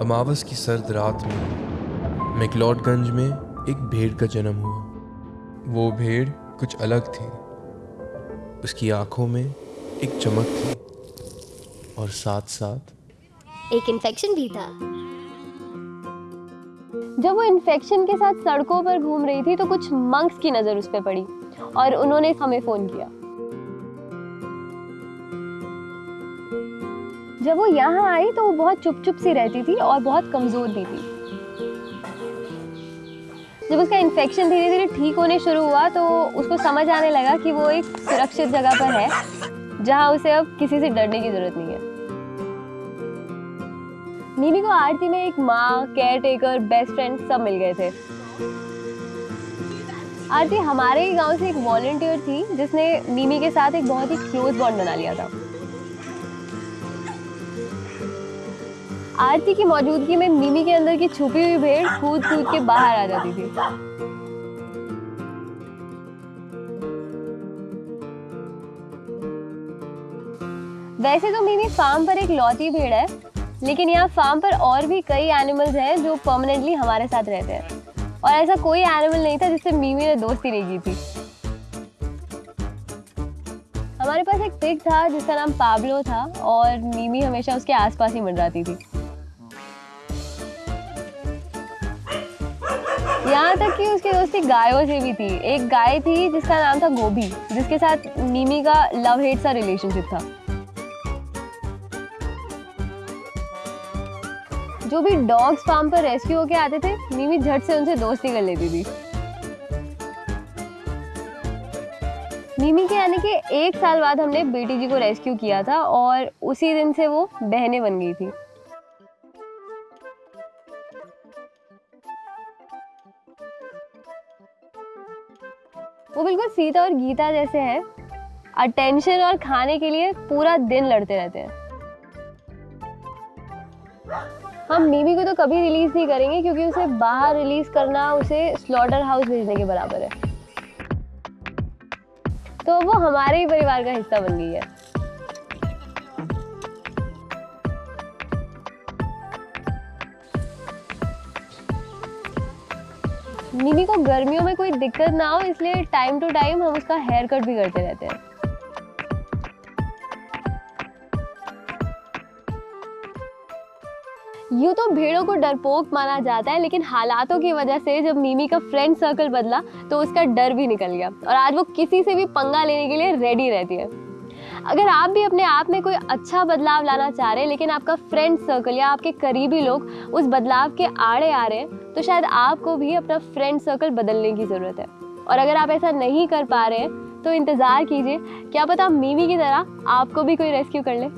अमावस की सर्द रात में मैकलॉडगंज में एक भेड़ का जन्म हुआ। वो भेड़ कुछ अलग थी। उसकी आँखों में एक चमक थी और साथ साथ एक इन्फेक्शन भी था। जब वो इन्फेक्शन के साथ सड़कों पर घूम रही थी तो कुछ मंक्स की नज़र उस पर पड़ी और उन्होंने हमें फ़ोन किया। जब वो यहाँ आई तो वो बहुत चुप चुप सी रहती थी और बहुत कमज़ोर भी थी। जब उसका इन्फेक्शन धीरे धीरे ठीक होने शुरू हुआ तो उसको समझ आने लगा कि वो एक सुरक्षित जगह पर है, जहाँ उसे अब किसी से डरने की ज़रूरत नहीं है। मीमी को आरती में एक माँ केयर टेकर बेस्ट फ्रेंड सब मिल गए थे। आरती हमारे ही गाँव से एक वॉलेंटियर थी, जिसने मीमी के साथ एक बहुत ही क्लोज बॉन्ड बना लिया था। आरती की मौजूदगी में मिमी के अंदर की छुपी हुई भेड़ कूद कूद के बाहर आ जाती थी। वैसे तो मिमी फार्म पर एक लौती भेड़ है, लेकिन यहाँ फार्म पर और भी कई एनिमल्स हैं जो परमानेंटली हमारे साथ रहते हैं। और ऐसा कोई एनिमल नहीं था जिससे मिमी ने दोस्ती नहीं की थी। हमारे पास एक पिग था जिसका नाम पाब्लो था और मिमी हमेशा उसके आसपास ही मंडराती थी। यहाँ तक कि उसकी दोस्ती गायों से भी थी। एक गाय थी जिसका नाम था गोभी, जिसके साथ मीमी का लव हेट सा रिलेशनशिप था। जो भी डॉग्स फार्म पर रेस्क्यू होके आते थे मीमी झट से उनसे दोस्ती कर लेती थी। मीमी के आने के एक साल बाद हमने बेटी जी को रेस्क्यू किया था और उसी दिन से वो बहने बन गई थी। वो बिल्कुल सीता और गीता जैसे हैं। अटेंशन और खाने के लिए पूरा दिन लड़ते रहते हैं। हम मीमी को तो कभी रिलीज़ नहीं करेंगे क्योंकि उसे बाहर रिलीज़ करना, उसे स्लॉटर हाउस भेजने के बराबर है। तो वो हमारे ही परिवार का हिस्सा बन गई है। मिमी को गर्मियों में कोई दिक्कत ना हो, इसलिए टाइम टू टाइम हम उसका हेयर कट भी करते रहते हैं। यूँ तो भेड़ों को डरपोक माना जाता है, लेकिन हालातों की वजह से जब मीमी का फ्रेंड सर्कल बदला तो उसका डर भी निकल गया। और आज वो किसी से भी पंगा लेने के लिए रेडी रहती है। अगर आप भी अपने आप में कोई अच्छा बदलाव लाना चाह रहे हैं, लेकिन आपका फ्रेंड सर्कल या आपके करीबी लोग उस बदलाव के आड़े आ रहे हैं तो शायद आपको भी अपना फ्रेंड सर्कल बदलने की ज़रूरत है। और अगर आप ऐसा नहीं कर पा रहे हैं तो इंतज़ार कीजिए। क्या पता मीवी की तरह आपको भी कोई रेस्क्यू कर ले।